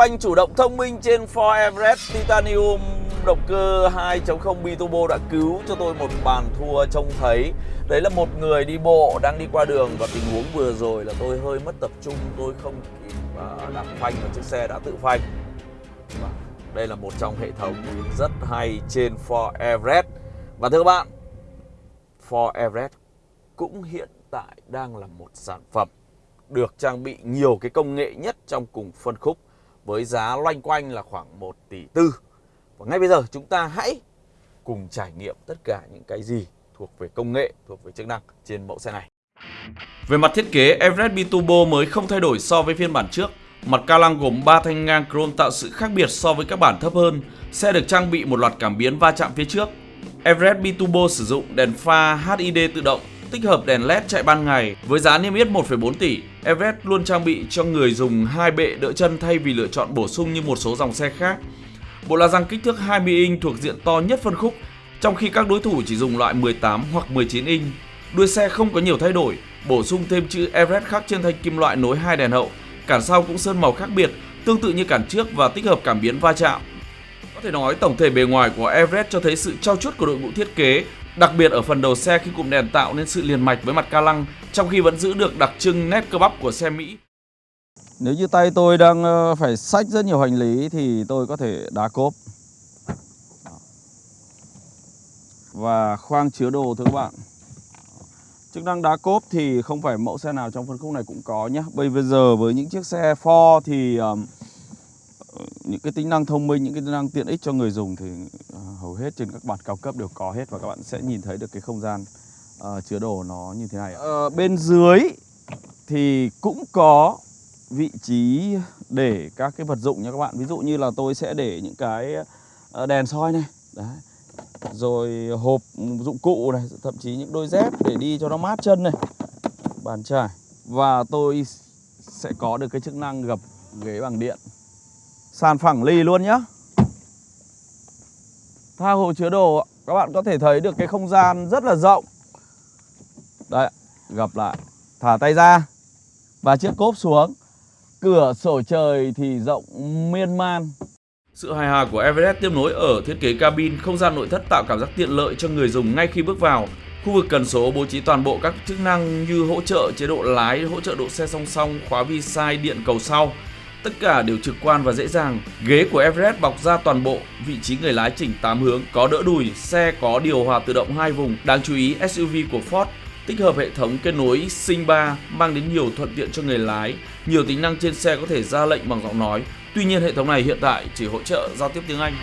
phanh chủ động thông minh trên Ford Everest, Titanium, động cơ 2.0 biturbo đã cứu cho tôi một bàn thua trông thấy. Đấy là một người đi bộ đang đi qua đường và tình huống vừa rồi là tôi hơi mất tập trung, Tôi không kịp à, đạp phanh và chiếc xe đã tự phanh. Vâng, đây là một trong hệ thống rất hay trên Ford Everest. Và thưa các bạn Ford Everest cũng hiện tại đang là một sản phẩm được trang bị nhiều cái công nghệ nhất trong cùng phân khúc với giá loanh quanh là khoảng 1 tỷ tư. Và ngay bây giờ chúng ta hãy cùng trải nghiệm tất cả những cái gì thuộc về công nghệ, thuộc về chức năng trên mẫu xe này. Về mặt thiết kế, Everest Biturbo mới không thay đổi so với phiên bản trước. Mặt ca lăng gồm 3 thanh ngang chrome tạo sự khác biệt so với các bản thấp hơn. Xe được trang bị một loạt cảm biến va chạm phía trước. Everest Biturbo sử dụng đèn pha HID tự động tích hợp đèn LED chạy ban ngày. Với giá niêm yết 1,4 tỷ, Everest luôn trang bị cho người dùng hai bệ đỡ chân thay vì lựa chọn bổ sung như một số dòng xe khác. Bộ la răng kích thước 20 inch thuộc diện to nhất phân khúc, trong khi các đối thủ chỉ dùng loại 18 hoặc 19 inch. Đuôi xe không có nhiều thay đổi, bổ sung thêm chữ Everest khắc trên thanh kim loại nối hai đèn hậu. Cản sau cũng sơn màu khác biệt, tương tự như cản trước và tích hợp cảm biến va chạm. Có thể nói tổng thể bề ngoài của Everest cho thấy sự trau chuốt của đội ngũ thiết kế Đặc biệt ở phần đầu xe khi cụm đèn tạo nên sự liền mạch với mặt ca lăng trong khi vẫn giữ được đặc trưng nét cơ bắp của xe Mỹ. Nếu như tay tôi đang ờ, phải xách rất nhiều hành lý thì tôi có thể đá cốp. Và khoang chứa đồ thưa các bạn. Chức năng đá cốp thì không phải mẫu xe nào trong phân khúc này cũng có nhé. Bây giờ với những chiếc xe Ford thì những cái tính năng thông minh, những cái tính năng tiện ích cho người dùng thì hầu hết trên các bản cao cấp đều có hết và các bạn sẽ nhìn thấy được cái không gian uh, chứa đồ nó như thế này. Uh, bên dưới thì cũng có vị trí để các cái vật dụng nha các bạn. Ví dụ như là tôi sẽ để những cái ờ, đèn soi này, đấy. Rồi hộp dụng cụ này, thậm chí những đôi dép để đi cho nó mát chân này. Bàn chải và tôi sẽ có được cái chức năng gập ghế bằng điện Sàn phẳng lì luôn nhá Tha hồ chứa đồ Các bạn có thể thấy được cái không gian rất là rộng. Đấy gặp lại. Thả tay ra. Và chiếc cốp xuống. Cửa sổ trời thì rộng miên man. Sự hài hòa của Everest tiếp nối ở thiết kế cabin, không gian nội thất tạo cảm giác tiện lợi cho người dùng ngay khi bước vào. Khu vực cần số bố trí toàn bộ các chức năng như hỗ trợ chế độ lái, hỗ trợ độ xe song song, khóa vi sai, điện cầu sau. Tất cả đều trực quan và dễ dàng. Ghế của Everest bọc ra toàn bộ, vị trí người lái chỉnh 8 hướng, có đỡ đùi, xe có điều hòa tự động hai vùng. Đáng chú ý SUV của Ford tích hợp hệ thống kết nối Sync 3 mang đến nhiều thuận tiện cho người lái. Nhiều tính năng trên xe có thể ra lệnh bằng giọng nói. Tuy nhiên hệ thống này hiện tại chỉ hỗ trợ giao tiếp tiếng Anh.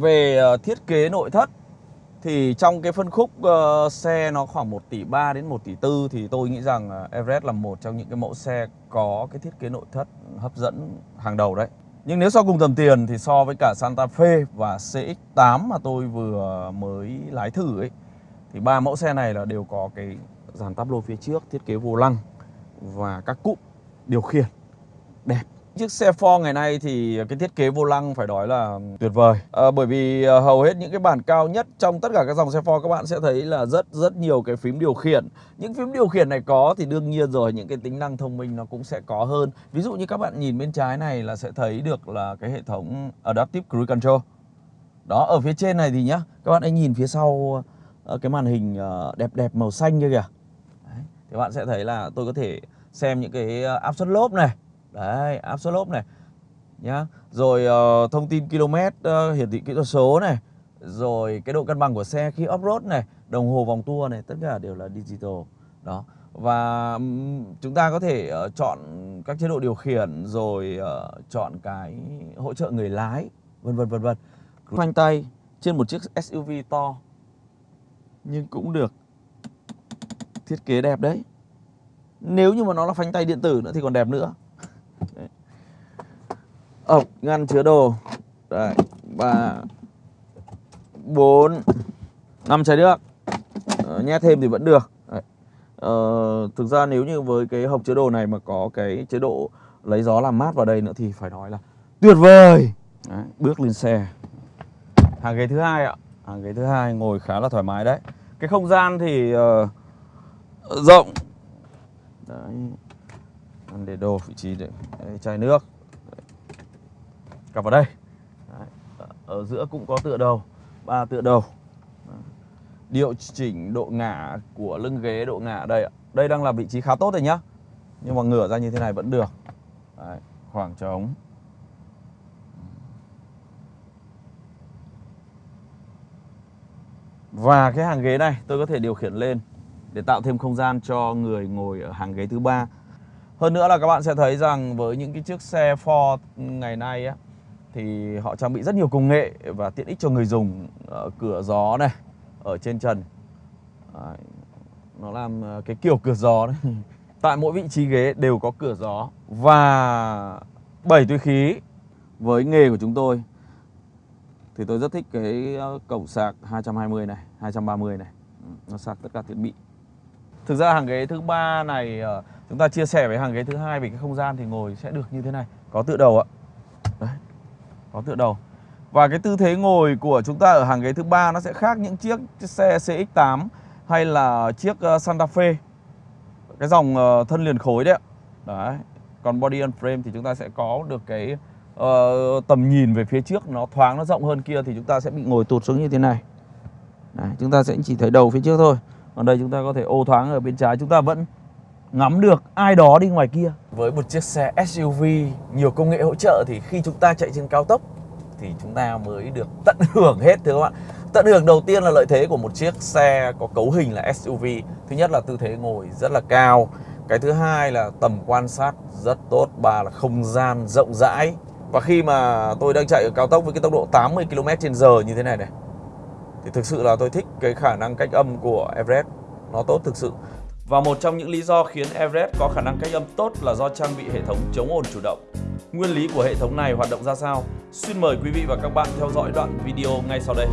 Về ờ, thiết kế nội thất thì trong cái phân khúc uh, xe nó khoảng 1 tỷ 3 đến 1 tỷ 4 thì tôi nghĩ rằng ờ, Everest là một trong những cái mẫu xe có cái thiết kế nội thất hấp dẫn hàng đầu đấy. Nhưng nếu so cùng tầm tiền thì so với cả Santa Fe và CX-8 mà tôi vừa mới lái thử ấy thì ba mẫu xe này là đều có cái dàn táp lô phía trước, thiết kế vô lăng và các cụm điều khiển đẹp Chiếc xe Ford ngày nay thì cái thiết kế vô lăng phải nói là tuyệt vời. À, Bởi vì à, hầu hết những cái bản cao nhất trong tất cả các dòng xe Ford các bạn sẽ thấy là rất rất nhiều cái phím điều khiển. Những phím điều khiển này có thì đương nhiên rồi những cái tính năng thông minh nó cũng sẽ có hơn. Ví dụ như các bạn nhìn bên trái này là sẽ thấy được là cái hệ thống Adaptive Cruise Control. Đó ở phía trên này thì nhá Các bạn hãy nhìn phía sau ờ, cái màn hình đẹp đẹp màu xanh kia kìa. Đấy, Thì bạn sẽ thấy là tôi có thể xem những cái áp suất lốp này. Đấy, áp suất lốp này nhá. Rồi uh, thông tin km uh, hiển thị kỹ thuật số này, rồi cái độ cân bằng của xe khi off-road này, đồng hồ vòng tua này, tất cả đều là digital. Đó. Và um, chúng ta có thể uh, chọn các chế độ điều khiển rồi uh, chọn cái hỗ trợ người lái, vân vân vân vân. Khoanh tay trên một chiếc SUV to nhưng cũng được thiết kế đẹp đấy. Nếu như mà nó là phanh tay điện tử nữa thì còn đẹp nữa ốc ngăn chứa đồ. Đấy ba bốn năm chai nước ờ, nhét thêm thì vẫn được. Đấy. Ờ, thực ra nếu như với cái hộp chứa đồ này mà có cái chế độ lấy gió làm mát vào đây nữa thì phải nói là tuyệt vời. Đấy, bước lên xe. Hàng ghế thứ hai ạ. Hàng ghế thứ hai ngồi khá là thoải mái đấy. Cái không gian thì uh, rộng. Đấy để đồ vị trí để, để chai nước. Cặp vào đây. Đấy. ở giữa cũng có tựa đầu ba tựa đầu. Điều chỉnh độ ngả của lưng ghế độ ngả đây ạ. Đây đang là vị trí khá tốt rồi nhá. Nhưng mà ngửa ra như thế này vẫn được. Đấy, khoảng trống. Và cái hàng ghế này tôi có thể điều khiển lên để tạo thêm không gian cho người ngồi ở hàng ghế thứ ba. Hơn nữa là các bạn sẽ thấy rằng với những cái chiếc xe Ford ngày nay á thì họ trang bị rất nhiều công nghệ và tiện ích cho người dùng ở cửa gió này, ở trên trần. Đấy, nó làm ờ, cái kiểu cửa gió đấy. Tại mỗi vị trí ghế đều có cửa gió và 7 túi khí với nghề của chúng tôi thì tôi rất thích cái ờ, cổng sạc 220 này 230 này ừ, nó sạc tất cả thiết bị thực ra hàng ghế thứ ba này ờ, chúng ta chia sẻ với hàng ghế thứ hai về cái không gian thì ngồi sẽ được như thế này. Có tựa đầu ạ. Đấy có tựa đầu. Và cái tư thế ngồi của chúng ta ở hàng ghế thứ ba nó sẽ khác những chiếc xe CX8 hay là chiếc ờ, Santa Fe. Cái dòng ờ, thân liền khối đấy ạ. Đấy còn body on frame thì chúng ta sẽ có được cái uh, tầm nhìn về phía trước nó thoáng nó rộng hơn kia thì chúng ta sẽ bị ngồi tụt xuống như thế này. Đấy, chúng ta sẽ chỉ thấy đầu phía trước thôi. Còn đây chúng ta có thể ô thoáng ở bên trái chúng ta vẫn ngắm được ai đó đi ngoài kia. Với một chiếc xe SUV nhiều công nghệ hỗ trợ thì khi chúng ta chạy trên cao tốc thì chúng ta mới được tận hưởng hết, thưa các bạn. Tận hưởng đầu tiên là lợi thế của một chiếc xe có cấu hình là SUV thứ nhất là tư thế ngồi rất là cao. Cái thứ hai là tầm quan sát rất tốt. Ba là không gian rộng rãi. Và khi mà tôi đang chạy ở cao tốc với cái tốc độ 80 km h như thế này này, Thì thực sự là tôi thích cái khả năng cách âm của Everest. Nó tốt thực sự. Và một trong những lý do khiến Everest có khả năng cách âm tốt là do trang bị hệ thống chống ồn chủ động Nguyên lý của hệ thống này hoạt động ra sao? Xin mời quý vị và các bạn theo dõi đoạn video ngay sau đây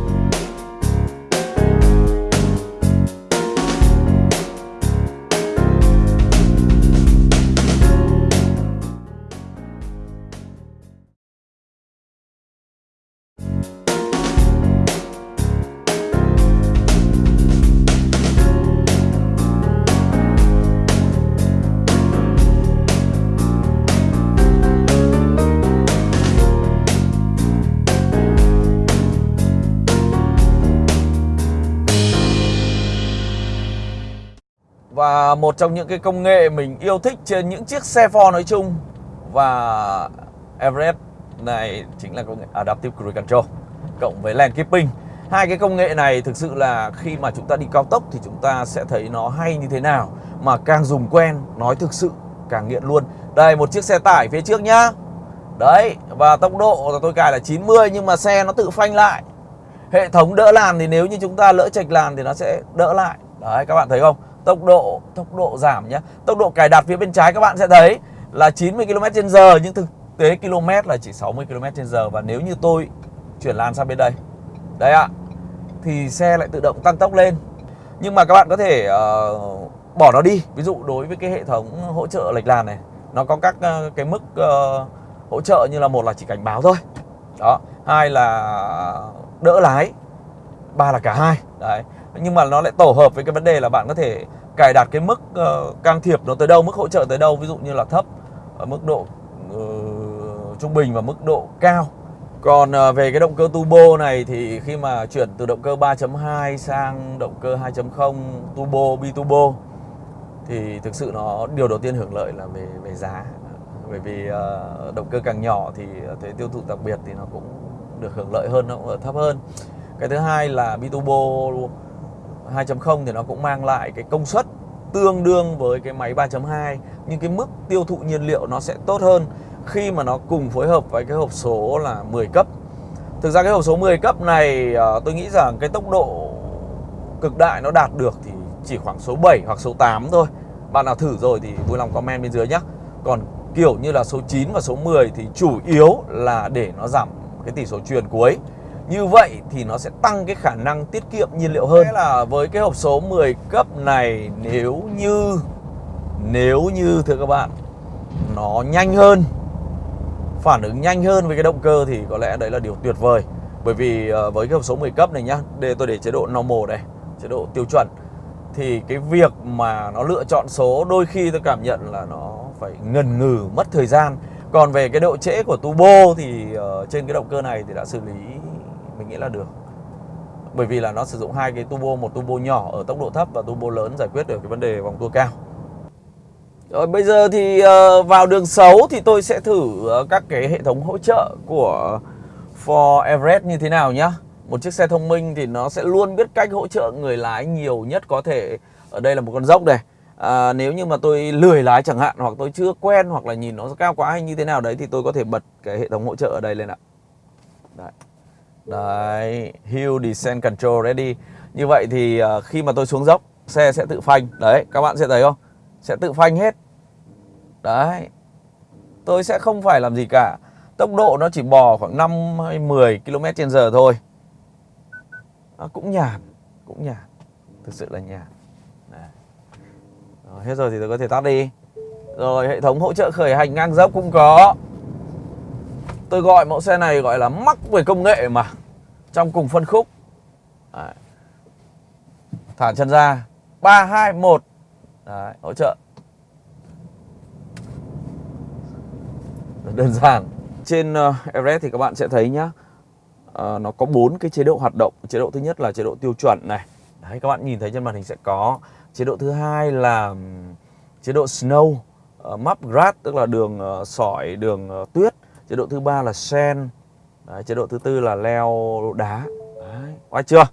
Và một trong những cái công nghệ mình yêu thích trên những chiếc xe Ford nói chung Và Everest này chính là công nghệ Adaptive Cruise Control Cộng với Lane Keeping. Hai cái công nghệ này thực sự là khi mà chúng ta đi cao tốc thì chúng ta sẽ thấy nó hay như thế nào Mà càng dùng quen, nói thực sự càng nghiện luôn. Đây một chiếc xe tải phía trước nhá. Đấy, và tốc độ là tôi cài là 90 nhưng mà xe nó tự phanh lại. Hệ thống đỡ làn thì nếu như chúng ta lỡ chạch làn thì nó sẽ đỡ lại. Đấy các bạn thấy không? Tốc độ tốc độ giảm nhé tốc độ cài đặt phía bên trái các bạn sẽ thấy là 90 km/h nhưng thực tế km là chỉ 60 km/h và nếu như tôi chuyển làn sang bên đây đây ạ thì xe lại tự động tăng tốc lên. Nhưng mà các bạn có thể uh, bỏ nó đi. Ví dụ đối với cái hệ thống hỗ trợ lệch làn này nó có các uh, cái mức uh, hỗ trợ như là một là chỉ cảnh báo thôi. Đó hai là đỡ lái ba là cả hai. Đấy. Nhưng mà nó lại tổ hợp với cái vấn đề là bạn có thể cài đặt cái mức uh, can thiệp nó tới đâu mức hỗ trợ tới đâu ví dụ như là thấp ở mức độ uh, trung bình và mức độ cao. Còn uh, về cái động cơ turbo này thì khi mà chuyển từ động cơ 3.2 sang động cơ 2.0 turbo biturbo thì thực sự nó điều đầu tiên hưởng lợi là về về giá. Bởi vì uh, động cơ càng nhỏ thì thuế tiêu thụ đặc biệt thì nó cũng được hưởng lợi hơn nó cũng thấp hơn cái thứ hai là biturbo 2.0 thì nó cũng mang lại cái công suất tương đương với cái máy 3.2 nhưng cái mức tiêu thụ nhiên liệu nó sẽ tốt hơn khi mà nó cùng phối hợp với cái hộp số là 10 cấp. Thực ra cái hộp số 10 cấp này ờ, tôi nghĩ rằng cái tốc độ cực đại nó đạt được thì chỉ khoảng số 7 hoặc số 8 thôi. Bạn nào thử rồi thì vui lòng comment bên dưới nhé. Còn kiểu như là số 9 và số 10 thì chủ yếu là để nó giảm cái tỷ số truyền cuối. Như vậy thì nó sẽ tăng cái khả năng tiết kiệm nhiên liệu hơn. Thế là với cái hộp số 10 cấp này nếu như nếu như thưa các bạn nó nhanh hơn phản ứng nhanh hơn với cái động cơ thì có lẽ đấy là điều tuyệt vời. Bởi vì ờ, với cái hộp số 10 cấp này nhá, để tôi để chế độ normal đây. chế độ tiêu chuẩn thì cái việc mà nó lựa chọn số đôi khi tôi cảm nhận là nó phải ngần ngừ mất thời gian còn về cái độ trễ của turbo thì uh, trên cái động cơ này thì đã xử lý mình nghĩ là được. Bởi vì là nó sử dụng hai cái turbo một turbo nhỏ ở tốc độ thấp và turbo lớn giải quyết được cái vấn đề vòng tua cao. Rồi bây giờ thì uh, vào đường xấu thì tôi sẽ thử uh, các cái hệ thống hỗ trợ của Ford Everest như thế nào nhá. Một chiếc xe thông minh thì nó sẽ luôn biết cách hỗ trợ người lái nhiều nhất có thể. Ở đây là một con dốc này. À, nếu như mà tôi lười lái chẳng hạn hoặc tôi chưa quen hoặc là nhìn nó cao quá hay như thế nào đấy thì tôi có thể bật cái hệ thống hỗ trợ ở đây lên ạ. Đấy đấy hill descent control ready. Như vậy thì ờ, khi mà tôi xuống dốc xe sẽ tự phanh. Đấy các bạn sẽ thấy không? Sẽ tự phanh hết. Đấy tôi sẽ không phải làm gì cả. Tốc độ nó chỉ bò khoảng 5 hay 10 km trên giờ thôi. À, cũng nhàn cũng nhàn. Thực sự là nhàn. Rồi, hết rồi thì tôi có thể tắt đi. Rồi hệ thống hỗ trợ khởi hành ngang dốc cũng có tôi gọi mẫu xe này gọi là mắc về công nghệ mà trong cùng phân khúc. Đấy. thả chân ra. Ba hai một. Hỗ trợ. Đơn giản. Trên uh, Everest thì các bạn sẽ thấy nhá uh, nó có bốn cái chế độ hoạt động. Chế độ thứ nhất là chế độ tiêu chuẩn này. Đấy các bạn nhìn thấy trên màn hình sẽ có. Chế độ thứ hai là chế độ snow uh, map grass tức là đường uh, sỏi đường uh, tuyết chế độ thứ ba là sen. Đấy, chế độ thứ tư là leo đá. Đấy, oai chưa?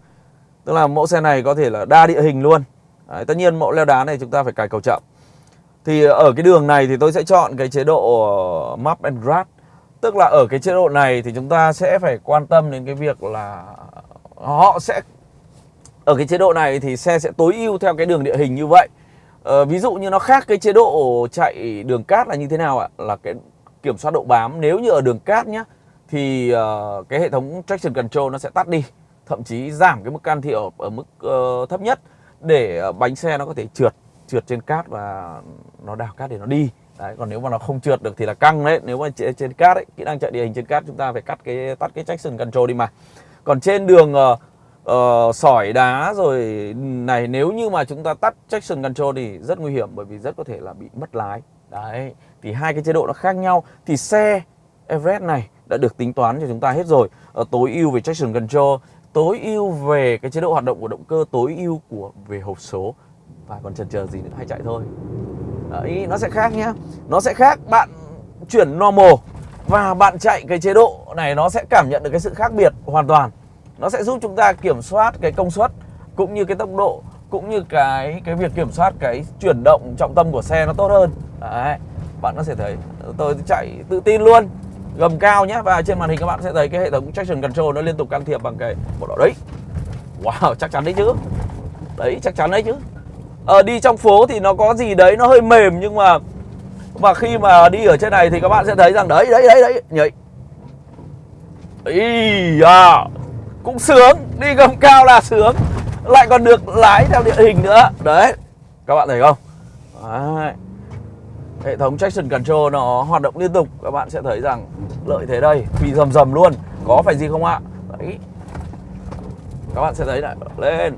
Tức là mẫu xe này có thể là đa địa hình luôn. Đấy, tất nhiên mẫu leo đá này chúng ta phải cài cầu chậm. Thì ở cái đường này thì tôi sẽ chọn cái chế độ ờ, map and grass tức là ở cái chế độ này thì chúng ta sẽ phải quan tâm đến cái việc là họ sẽ ở cái chế độ này thì xe sẽ tối ưu theo cái đường địa hình như vậy. Ờ, ví dụ như nó khác cái chế độ chạy đường cát là như thế nào ạ? Là cái kiểm soát độ bám. Nếu như ở đường cát nhá thì uh, cái hệ thống traction control nó sẽ tắt đi thậm chí giảm cái mức can thiệp ở, ở mức uh, thấp nhất để ờ, bánh xe nó có thể trượt trượt trên cát và nó đào cát để nó đi. Đấy còn nếu mà nó không trượt được thì là căng đấy. Nếu mà trên cát ấy kỹ năng chạy địa hình trên cát chúng ta phải cắt cái tắt cái traction control đi mà. Còn trên đường uh, uh, sỏi đá rồi này nếu như mà chúng ta tắt traction control thì rất nguy hiểm bởi vì rất có thể là bị mất lái đấy, thì hai cái chế độ nó khác nhau. Thì xe Everest này đã được tính toán cho chúng ta hết rồi. Ở tối ưu về traction control, tối ưu về cái chế độ hoạt động của động cơ, tối ưu của, về hộp số. Và còn chần chờ gì nữa hay chạy thôi. Đấy, nó sẽ khác nhá. Nó sẽ khác, bạn chuyển normal và bạn chạy cái chế độ này, nó sẽ cảm nhận được cái sự khác biệt hoàn toàn. Nó sẽ giúp chúng ta kiểm soát cái công suất cũng như cái tốc độ cũng như cái cái việc kiểm soát cái chuyển động trọng tâm của xe nó tốt hơn. Đấy bạn có thể thấy tôi chạy tự tin luôn gầm cao nhé và trên màn hình các bạn sẽ thấy cái hệ thống traction control nó liên tục can thiệp bằng cái bộ đỏ đấy. Wow chắc chắn đấy chứ. Đấy chắc chắn đấy chứ. Ờ, đi trong phố thì nó có gì đấy nó hơi mềm nhưng mà mà khi mà đi ở trên này thì các bạn sẽ thấy rằng đấy đấy đấy đấy nhảy. Ý à cũng sướng. Đi gầm cao là sướng lại còn được lái theo địa hình nữa. Đấy, các bạn thấy không? Đấy. hệ thống traction control nó hoạt động liên tục. Các bạn sẽ thấy rằng lợi thế đây, phi rầm rầm luôn. Có phải gì không ạ? Đấy. Các bạn sẽ thấy này, lên.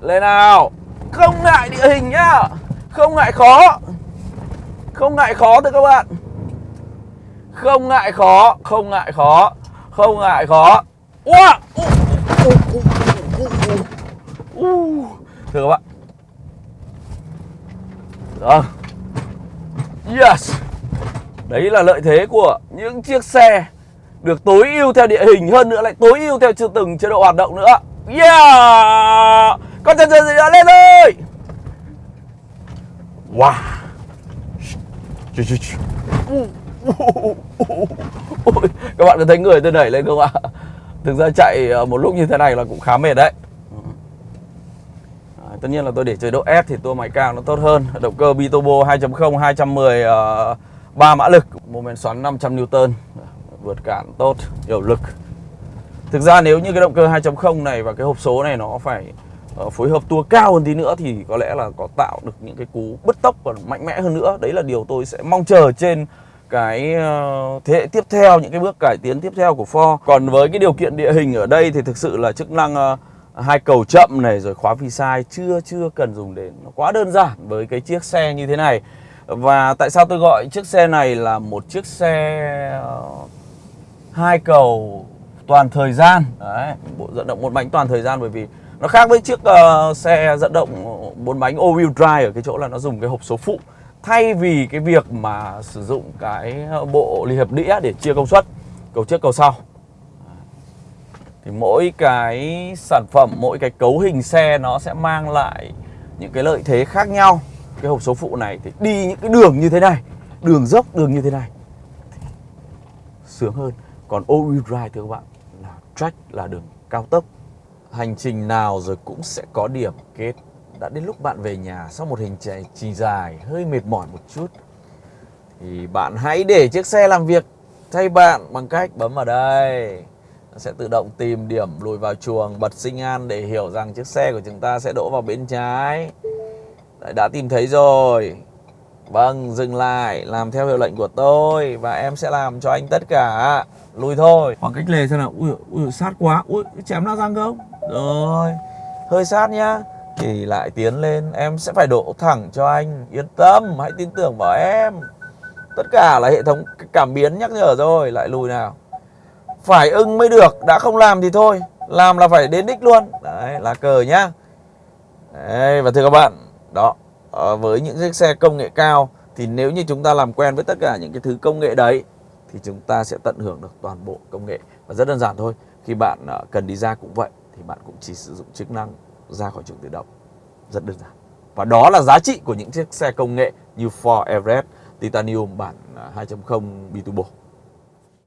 Lên nào. Không ngại địa hình nhá. Không ngại khó. Không ngại khó thưa các bạn. Không ngại khó, không ngại khó, không ngại khó. Wow! Thưa các bạn. Rồi Yes. Đấy là lợi thế của những chiếc xe Được tối ưu theo địa hình hơn nữa, lại tối ưu theo từng chế độ hoạt động nữa. Yeah. Con chân chân gì nữa lên thôi Wow. Các bạn có thấy người tôi đẩy lên không ạ? Thực ra chạy ờ, một lúc như thế này là cũng khá mệt đấy. Tất nhiên là tôi để chế độ S thì tua máy cao nó tốt hơn. Động cơ biturbo 2.0 210 uh, 3 mã lực mô men xoắn 500 Newton. Vượt cản tốt, hiệu lực. Thực ra nếu như cái động cơ 2.0 này và cái hộp số này nó phải uh, phối hợp tua cao hơn tí nữa Thì có lẽ là có tạo được những cái cú bứt tốc và mạnh mẽ hơn nữa. Đấy là điều tôi sẽ mong chờ trên cái ờ, thế hệ tiếp theo những cái bước cải tiến tiếp theo của Ford. Còn với cái điều kiện địa hình ở đây thì thực sự là chức năng ờ, hai cầu chậm này rồi khóa phi sai chưa chưa cần dùng đến nó quá đơn giản với cái chiếc xe như thế này. Và tại sao tôi gọi chiếc xe này là một chiếc xe ờ, hai cầu toàn thời gian? Đấy bộ dẫn động một bánh toàn thời gian bởi vì nó khác với chiếc uh, xe dẫn động bốn bánh all wheel drive ở cái chỗ là nó dùng cái hộp số phụ. Thay vì cái việc mà sử dụng cái ờ, bộ ly hợp đĩa để chia công suất cầu trước cầu sau thì mỗi cái sản phẩm, mỗi cái cấu hình xe nó sẽ mang lại những cái lợi thế khác nhau. Cái hộp số phụ này thì đi những cái đường như thế này, đường dốc đường như thế này, sướng hơn. Còn all wheel drive thưa các bạn, là track là đường cao tốc. Hành trình nào rồi cũng sẽ có điểm kết. Đã đến lúc bạn về nhà sau một hành trình dài, hơi mệt mỏi một chút, thì bạn hãy để chiếc xe làm việc thay bạn bằng cách bấm vào đây nó sẽ tự động tìm điểm lùi vào chuồng bật sinh an để hiểu rằng chiếc xe của chúng ta sẽ đỗ vào bên trái. Đấy, đã tìm thấy rồi. Vâng dừng lại làm theo hiệu lệnh của tôi và em sẽ làm cho anh tất cả. Lùi thôi. Khoảng cách lề xem nào. Ui, ui sát quá. Ui chém nào răng không? Rồi hơi sát nhá. Thì lại tiến lên em sẽ phải đổ thẳng cho anh. Yên tâm hãy tin tưởng vào em. Tất cả là hệ thống cảm biến nhắc nhở rồi. Lại lùi nào phải ưng mới được đã không làm thì thôi. Làm là phải đến đích luôn. Đấy là cờ nhá. Đấy, và thưa các bạn đó ờ, với những chiếc xe công nghệ cao thì nếu như chúng ta làm quen với tất cả những cái thứ công nghệ đấy thì chúng ta sẽ tận hưởng được toàn bộ công nghệ. Và rất đơn giản thôi khi bạn ờ, cần đi ra cũng vậy thì bạn cũng chỉ sử dụng chức năng ra khỏi trường tự động. Rất đơn giản. Và đó là giá trị của những chiếc xe công nghệ như Ford Everest Titanium bản ờ, 2.0 Biturbo.